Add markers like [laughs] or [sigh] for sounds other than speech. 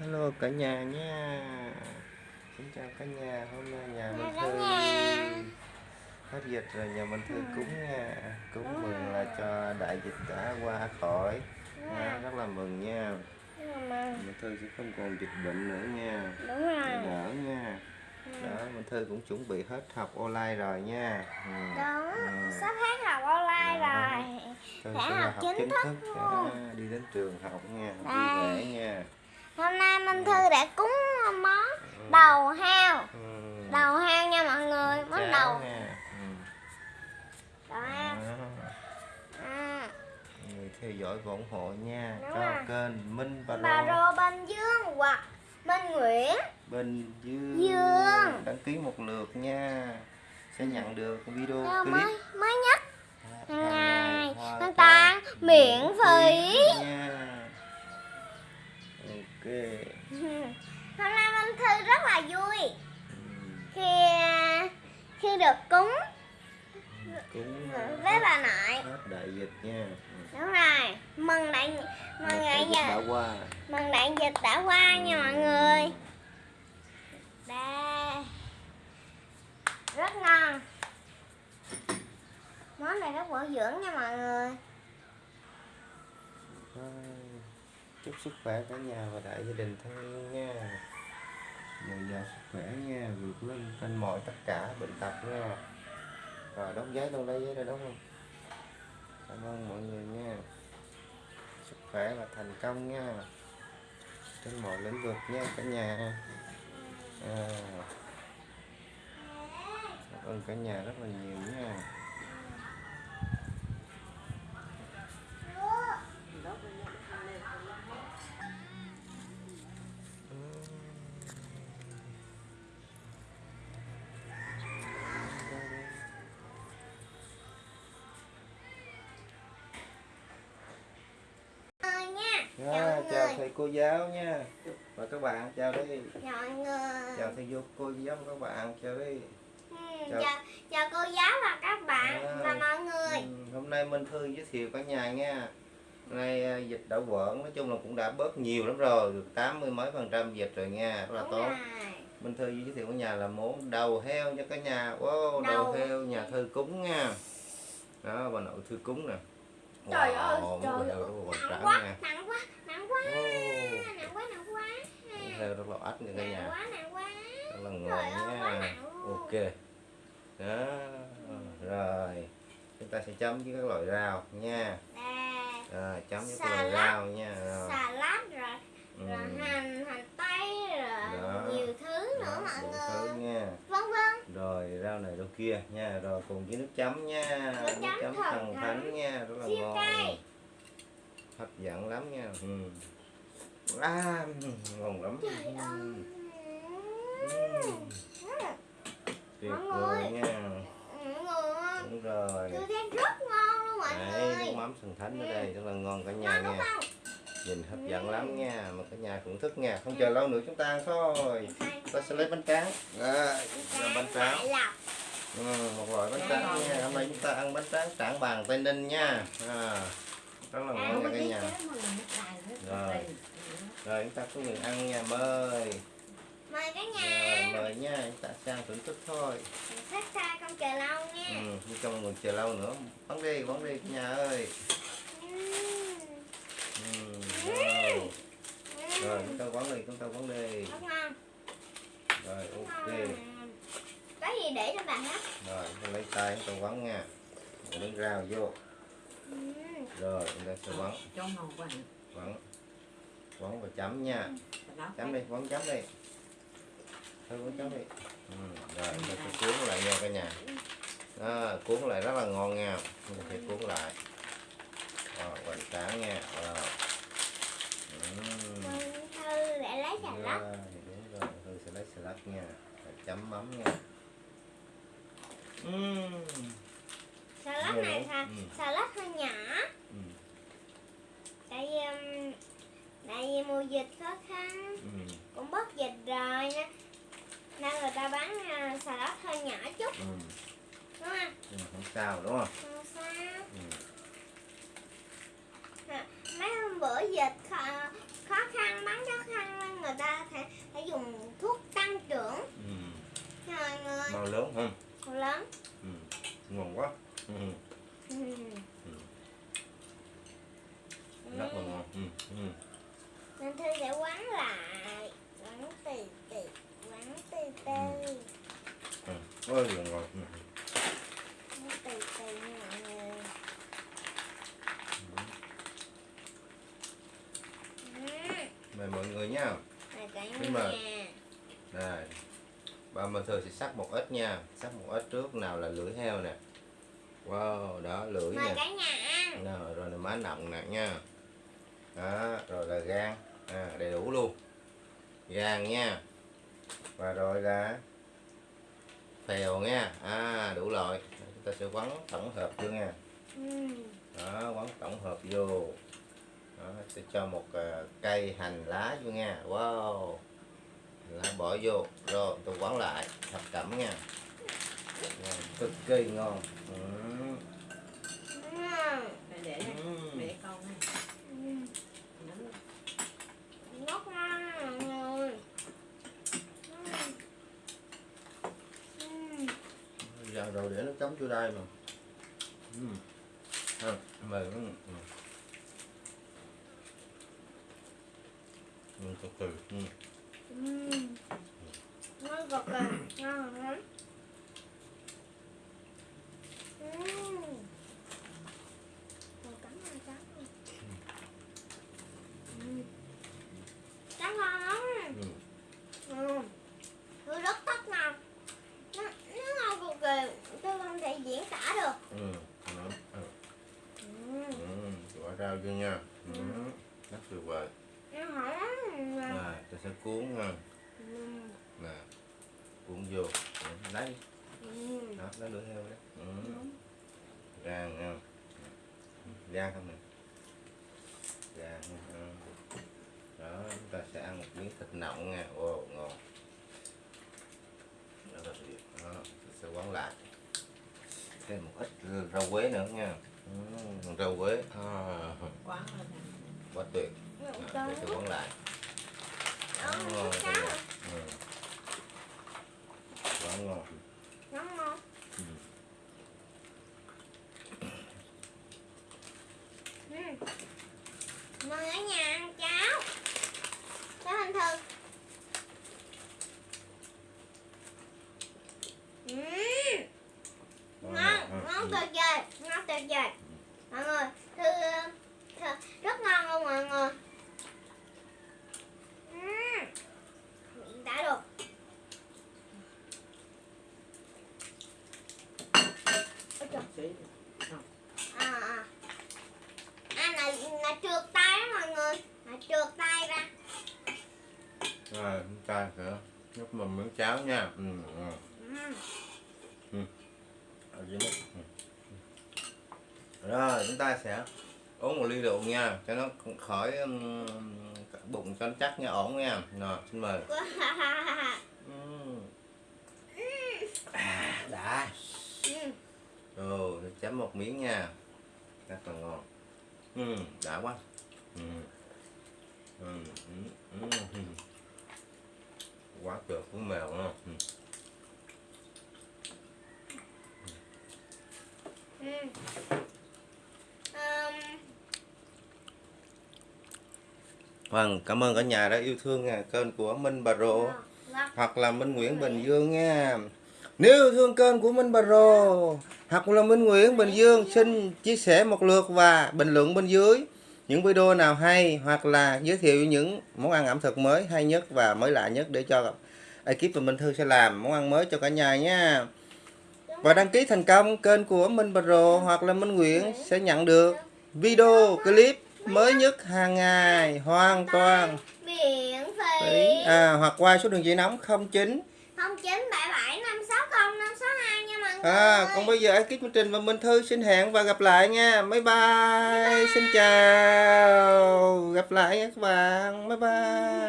Hello cả nhà nha. Xin chào cả nhà Hôm nay nhà Minh cả Thư. Hết dịch rồi nhà Minh Thư cúng nha. Cúng mừng là cho đại dịch đã qua khỏi. Nha, Rất là mừng nha. Minh Thư sẽ không còn dịch bệnh nữa nha. Đúng rồi. Đỡ nha. Đó Minh Thư cũng chuẩn bị hết học online rồi nha. Ừ. đúng. Ừ. sắp hết học online Đó. rồi. Sẽ sẽ học học chính chính thức luôn. à, Đi đến trường học nha Đây. vẻ nha hôm nay minh thư đã cúng món đầu heo. Ừ. đầu heo nha mọi người món đầu. ừ. đầu heo. Đó. à, người theo dõi và ủng hộ nha. Đúng cho rồi. kênh Minh Bà bà Rô. Bên dương hoặc minh nguyễn. Bình Dương. Dương. đăng ký một lượt nha. Sẽ nhận được video clip. mới mới nhất. Hàng ngày hoàn toàn miễn phí được cúng. Cũng với bà nội. Hết đại dịch nha. Đúng rồi. Mừng đại mừng Đại dịch đã qua. Mừng đại dịch đã qua nha mọi người. Đây rất ngon. Món này rất bổ dưỡng nha mọi người. Thôi, chúc sức khỏe cả nhà và đại gia đình thân yêu nha dồi dào sức khỏe nha vượt lên trên mọi tất cả bệnh tật nha. Rồi đóng giấy đâu lấy giấy ra đóng không? Cảm ơn mọi người nha. Sức khỏe và thành công nha. Trên mọi lĩnh vực nha cả nhà. À, cảm ơn cả nhà rất là nhiều nha. Nha Dạ, chào thầy cô giáo nha. Và các bạn chào đi. Chào người. Chào thầy vô cô giáo và các bạn chào đi. Ừ, chào. chào chào cô giáo và các bạn À. và mọi người. Ừ, hôm nay Minh Thư giới thiệu cả nhà nha. Nay à, dịch đã quẩn nói chung là cũng đã bớt nhiều lắm rồi được tám mươi mấy phần trăm dịch rồi nha rất là Đúng tốt. rồi. Minh Thư giới thiệu cả nhà là món đầu heo cho cả nhà. Wow, đầu, Đầu. heo nhà Thư cúng nha. Đó bà nội Thư cúng nè Trời ơi, trời ơi, nặng quá, nặng quá, nặng quá, nặng quá, nặng quá. heo rất là ách nha cả Nặng nhà. quá, nặng quá. rất là ngon nha. nặng ok. Đó rồi. Chúng ta sẽ chấm với các loại rau nha. Rồi chấm với các loại Salad. rau nha rồi. lách rồi, rồi hành, hành tây rồi Đó. nhiều thứ nữa Đó, mọi đủ người. thứ nha Vân vân. rồi rau này rau kia nha. Rồi cùng với nước chấm nha. Nước chấm thần thánh nha. Rất là Siêu ngon. cay. hấp dẫn lắm nha. Ừ. à, ngon lắm. Trời Ừ. Ừ. tuyệt vời nha. Người, đúng rồi. Rất ngon luôn mọi Đấy, người. nước mắm thần thánh ở Ừ. đây rất là ngon cả nhà Ngon nha. nhìn hấp dẫn Ừ. lắm nha. Mà cả nhà thưởng thức nha. Không chờ lâu nữa chúng ta ăn thôi ta sẽ lấy bánh tráng. Làm bánh tráng. Ừ, một loại bánh tráng nha. Hôm nay chúng ta ăn bánh tráng trảng bàn tây ninh nha. À, rất là ngon nha cả nhà. Rồi. rồi chúng ta có người ăn nha mời. Mời cả rồi, nhà. mời nha. Chúng ta sang thưởng thức thôi. Khách xa không chờ lâu nha. ừ, không mọi người chờ lâu nữa. Bắn đi bắn đi cả nhà ơi. Ừm. ừ, rồi. rồi chúng ta quán đi chúng ta quán đi. Rồi ok gì để cho bạn hết? rồi ta lấy tay ta quán nha. Rồi lấy rau vô. Ừm. rồi chúng ta sẽ vàng quán quán và chấm nha. Chấm đi quán chấm đi. Thôi quán chấm đi. Ừ, rồi chúng ta sẽ cuốn lại nha cả nhà. Đó, cuốn lại rất là ngon nha. Chúng ta sẽ cuốn lại. Rồi hoành tráng nha. Ừm. Vân Thư để lấy xà lách. Rồi, đúng rồi, Hương sẽ lấy salad nha. Rồi chấm mắm nha uhm. xà lách này xà, ừ. xà lách hơi nhỏ ừ. tại vì tại vì mùa dịch khó khăn ừ. cũng bớt dịch rồi nên, nên người ta bán uh, xà lách hơi nhỏ chút ừ. đúng không ừ, không sao đúng không không sao ừ. mấy hôm bữa dịch khó, khó khăn bán khó khăn nên người ta phải, phải dùng thuốc tăng trưởng ừ. rồi người Mau lớn không Lớn ừ. ngon quá ừ. ừ. rất là ngon ừ. Ừ. Nên Thư sẽ quán lại Quán từ từ Quán từ từ Ừ. ôi là ngon ừ. Quán nha mọi người Ừ. mời mọi người nha Rồi cả Nhưng mà- nhà Đây. Ba Minh Thư sẽ sắc một ít nha. Sắc một ít trước nào là lưỡi heo nè. Wow, đó lưỡi Mời nè. cả nhà ăn. Nào, Rồi là má nọng nè nha. Đó, rồi là gan. À, Đầy đủ luôn. Gan nha. Và rồi là Phèo nha. À, đủ loại. Chúng ta sẽ quấn tổng hợp vô nha. Ừ. Đó, quấn tổng hợp vô. Đó, sẽ cho một à, cây hành lá vô nha. Wow lá bỏ vô rồi tôi quấn lại thập cẩm nha cực kỳ ngon ừ. Để để Ừ. để con. Ừ. Ừ. Ừ. giờ rồi để nó cắm vô đây mà ừ. à, ừ. Ừ, từ từ ừ. Ừ. Ngon cực kỳ Ngon lắm Ừ. Rồi cắn vào cắn vào. Ừ. Cắn ngon lắm Ừ. Ừ. Tôi rất thích ngon nó, nó ngon cực kỳ tôi không thể diễn tả được Ừ. Đó. Ừ. ừ. Ừ. bỏ rau vô nha ừ. rất tuyệt vời nó hot lắm à, tôi nha ừ. nè cuốn vô lấy. Ừ. đó lấy lưỡi heo đấy ừ. Gan nha gan không nè. Gan nha. ừ. đó chúng ta sẽ ăn một miếng thịt nọng nha. Wow ngon. Đó là việc đó sẽ quấn lại. Thêm một ít rau quế nữa nha. Ừ. rau quế. À, quán quá tuyệt. Nó Đó, sẽ quấn lại Nó ngon ngon cả nhà. ừ. quá ngon Nó ngon ừ. Ừ. Mời ở nhà ăn cháo Cháo hình thường Ừ. Quá ngon ừ. ngon Ừ. tuyệt vời ngon tuyệt vời mọi người thư, thư rất ngon luôn mọi người Ừm. Miệng đã được Ôi trời, Xí. à, à. à là, là trượt tay đó mọi người là trượt tay ra rồi chúng ta sẽ nhấp một miếng cháo nha. Ừ. ừ. Dưới mức ừ. rồi chúng ta sẽ uống một ly rượu nha. Cho nó khỏi um, bụng cho nó chắc nha. Ổn nha. Rồi xin mời. [laughs] Ừm. à, đã. Tôi chấm một miếng nha. Rất là ngon. Ừ, đã quá. Ừ. Ừ, ừ, ừ, quá tuyệt của mèo. Ờm, Vâng, cảm ơn cả nhà đã yêu thương nha, kênh của Minh Bà Rộ vâng. hoặc là Minh Nguyễn Bình Dương nha. Nếu yêu thương kênh của Minh Bà Rồ hoặc là Minh Nguyễn Bình Dương xin chia sẻ một lượt và bình luận bên dưới những video nào hay hoặc là giới thiệu những món ăn ẩm thực mới hay nhất và mới lạ nhất để cho ekip và Minh Thư sẽ làm món ăn mới cho cả nhà nha. Và đăng ký thành công kênh của Minh Pro hoặc là Minh Nguyễn sẽ nhận được video clip mới nhất hàng ngày hoàn toàn à, hoặc qua số đường dây nóng 09 09 À, còn bây giờ ekip chương trình và Minh Thư xin hẹn và gặp lại nha. Bye bye. Xin chào. Gặp lại nha các bạn. Bye bye.